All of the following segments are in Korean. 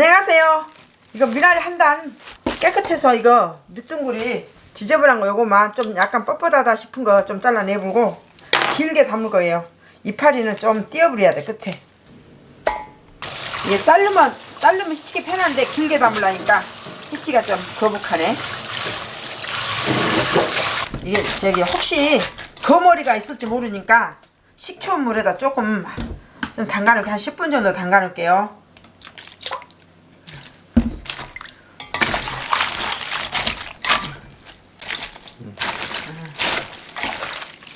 안녕하세요. 이거 미나리 한 단 깨끗해서 이거 밑둥구리 지저분한 거 요거만 좀 약간 뻣뻣하다 싶은 거 좀 잘라내보고 길게 담을 거예요. 이파리는 좀 띄어버려야 돼 끝에. 이게 자르면 자르면 히치기 편한데 길게 담으려니까 히치가 좀 거북하네. 이게 저기 혹시 거머리가 있을지 모르니까 식초물에다 조금 좀 담가놓게 한 10분 정도 담가 놓을게요.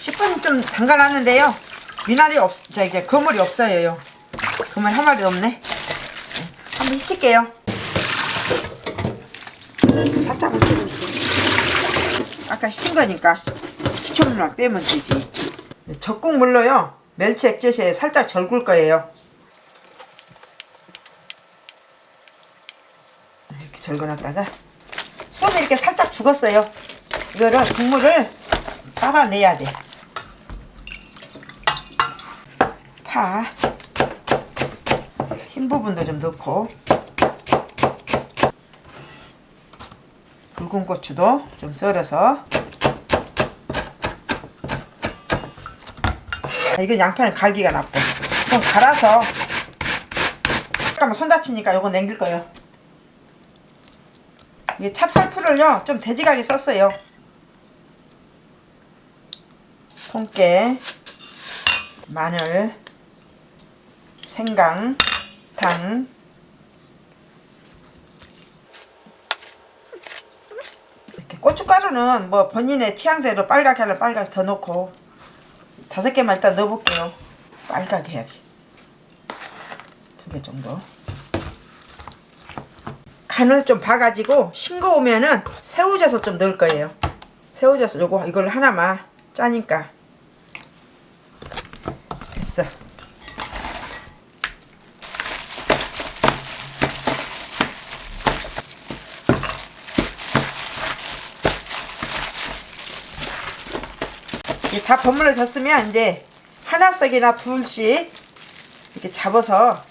10분 좀 담가놨는데요. 미나리 없, 저 이게 거물이 없어요. 거물 한 마리도 없네. 네, 한번 히칠게요. 살짝 묻혀줄게요. 아까 신 거니까 식초물만 빼면 되지. 적국 물로요. 멸치 액젓에 살짝 절굴 거예요. 이렇게 절거놨다가 솜이 이렇게 살짝 죽었어요. 이거를 국물을 따라내야 돼. 파, 흰 부분도 좀 넣고, 붉은 고추도 좀 썰어서. 아, 이건 양파는 갈기가 나고, 좀 갈아서. 잠깐만 손 다치니까 이거 남길 거예요. 이게 찹쌀풀을요 좀 돼지각이 썼어요. 통깨, 마늘, 생강, 당, 이렇게 고춧가루는 뭐 본인의 취향대로 빨갛게 하려면 빨갛게 더 넣고 다섯 개만 일단 넣어볼게요. 빨갛게 해야지. 두 개 정도. 간을 좀 봐가지고 싱거우면은 새우젓을 좀 넣을 거예요. 새우젓을 요거 이걸 하나만 짜니까 됐어. 이게 다 버무려 졌으면 이제 하나 싹이나 둘씩 이렇게 잡아서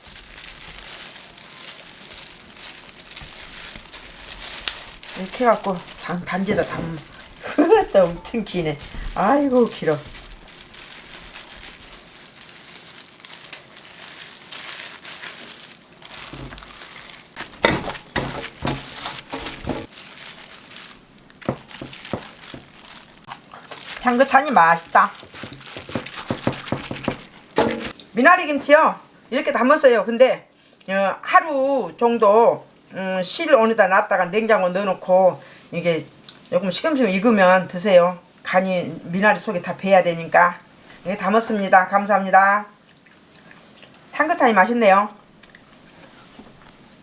이렇게 해갖고 단, 단지에다 담으면 그것도 엄청 기네. 아이고 길어 향긋하니 맛있다. 미나리 김치요? 이렇게 담았어요. 근데 어, 하루 정도 음, 실 어느다 놨다가 냉장고 넣어놓고 이게 조금 시금시금 익으면 드세요. 간이 미나리 속에 다 배야 되니까. 이렇게 담았습니다. 감사합니다. 향긋하니 맛있네요